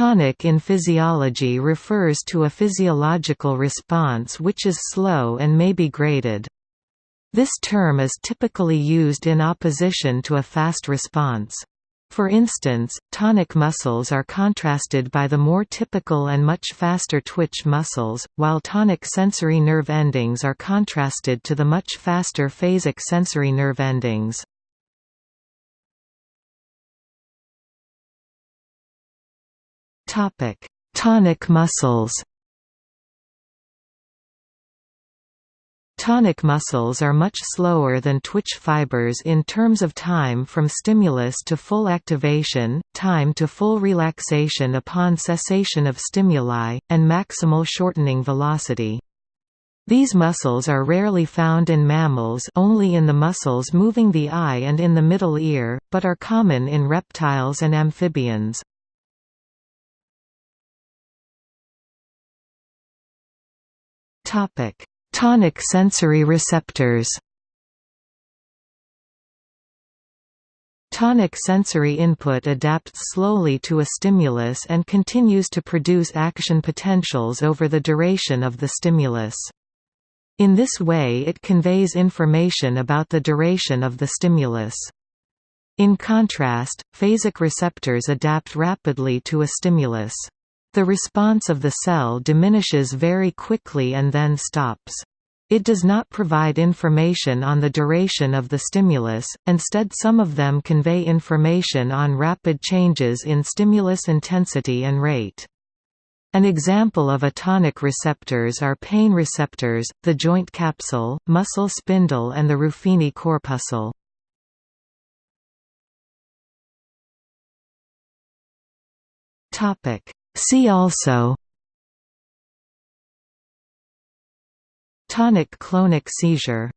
Tonic in physiology refers to a physiological response which is slow and may be graded. This term is typically used in opposition to a fast response. For instance, tonic muscles are contrasted by the more typical and much faster twitch muscles, while tonic sensory nerve endings are contrasted to the much faster phasic sensory nerve endings. Topic: Tonic muscles. Tonic muscles are much slower than twitch fibers in terms of time from stimulus to full activation, time to full relaxation upon cessation of stimuli, and maximal shortening velocity. These muscles are rarely found in mammals only in the muscles moving the eye and in the middle ear, but are common in reptiles and amphibians. Topic: Tonic sensory receptors. Tonic sensory input adapts slowly to a stimulus and continues to produce action potentials over the duration of the stimulus. In this way it conveys information about the duration of the stimulus. In contrast, phasic receptors adapt rapidly to a stimulus. The response of the cell diminishes very quickly and then stops. It does not provide information on the duration of the stimulus, instead some of them convey information on rapid changes in stimulus intensity and rate. An example of a tonic receptors are pain receptors, the joint capsule, muscle spindle and the Ruffini corpuscle. See also Tonic clonic seizure